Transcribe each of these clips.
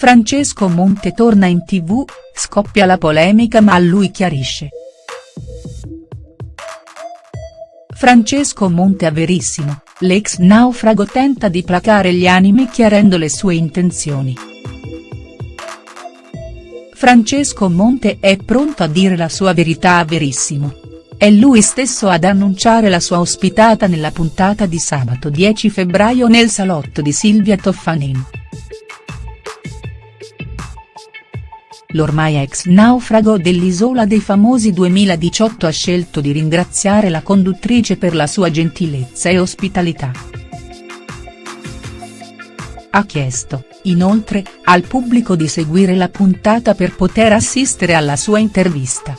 Francesco Monte torna in tv, scoppia la polemica ma lui chiarisce. Francesco Monte a Verissimo, l'ex naufrago tenta di placare gli animi chiarendo le sue intenzioni. Francesco Monte è pronto a dire la sua verità a Verissimo. È lui stesso ad annunciare la sua ospitata nella puntata di sabato 10 febbraio nel salotto di Silvia Toffanin. L'ormai ex naufrago dell'Isola dei Famosi 2018 ha scelto di ringraziare la conduttrice per la sua gentilezza e ospitalità. Ha chiesto, inoltre, al pubblico di seguire la puntata per poter assistere alla sua intervista.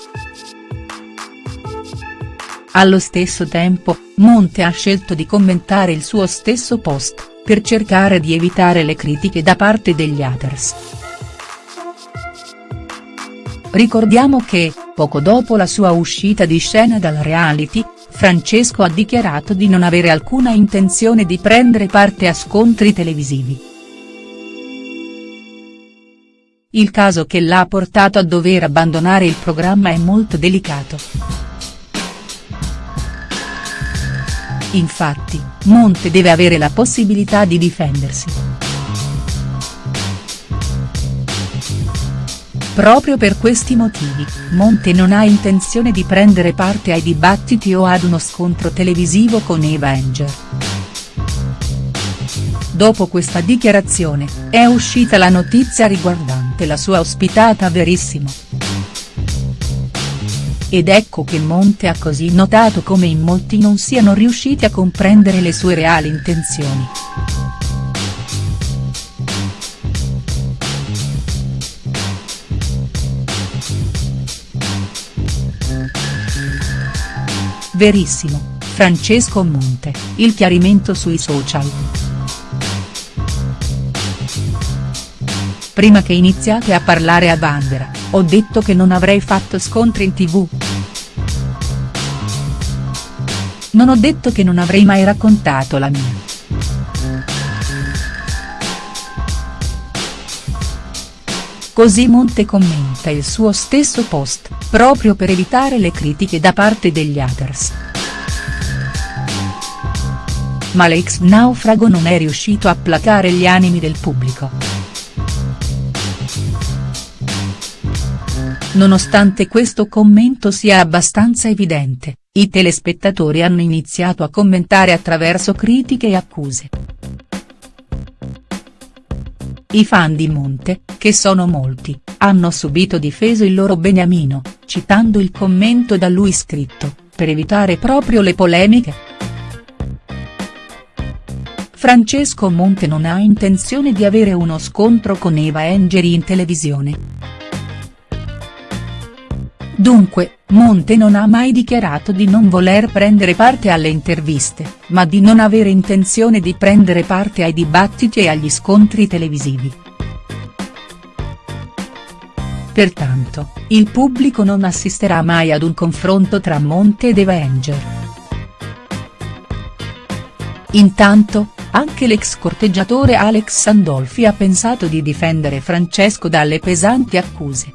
Allo stesso tempo, Monte ha scelto di commentare il suo stesso post, per cercare di evitare le critiche da parte degli haters. Ricordiamo che, poco dopo la sua uscita di scena dal reality, Francesco ha dichiarato di non avere alcuna intenzione di prendere parte a scontri televisivi. Il caso che l'ha portato a dover abbandonare il programma è molto delicato. Infatti, Monte deve avere la possibilità di difendersi. Proprio per questi motivi, Monte non ha intenzione di prendere parte ai dibattiti o ad uno scontro televisivo con Eva Enger. Dopo questa dichiarazione, è uscita la notizia riguardante la sua ospitata Verissimo. Ed ecco che Monte ha così notato come in molti non siano riusciti a comprendere le sue reali intenzioni. Verissimo, Francesco Monte, il chiarimento sui social. Prima che iniziate a parlare a Vanvera, ho detto che non avrei fatto scontri in tv. Non ho detto che non avrei mai raccontato la mia. Così Monte commenta il suo stesso post, proprio per evitare le critiche da parte degli haters. Ma l'ex naufrago non è riuscito a placare gli animi del pubblico. Nonostante questo commento sia abbastanza evidente, i telespettatori hanno iniziato a commentare attraverso critiche e accuse. I fan di Monte, che sono molti, hanno subito difeso il loro beniamino, citando il commento da lui scritto, per evitare proprio le polemiche. Francesco Monte non ha intenzione di avere uno scontro con Eva Engeri in televisione. Dunque, Monte non ha mai dichiarato di non voler prendere parte alle interviste, ma di non avere intenzione di prendere parte ai dibattiti e agli scontri televisivi. Pertanto, il pubblico non assisterà mai ad un confronto tra Monte ed Eva Enger. Intanto, anche l'ex corteggiatore Alex Sandolfi ha pensato di difendere Francesco dalle pesanti accuse.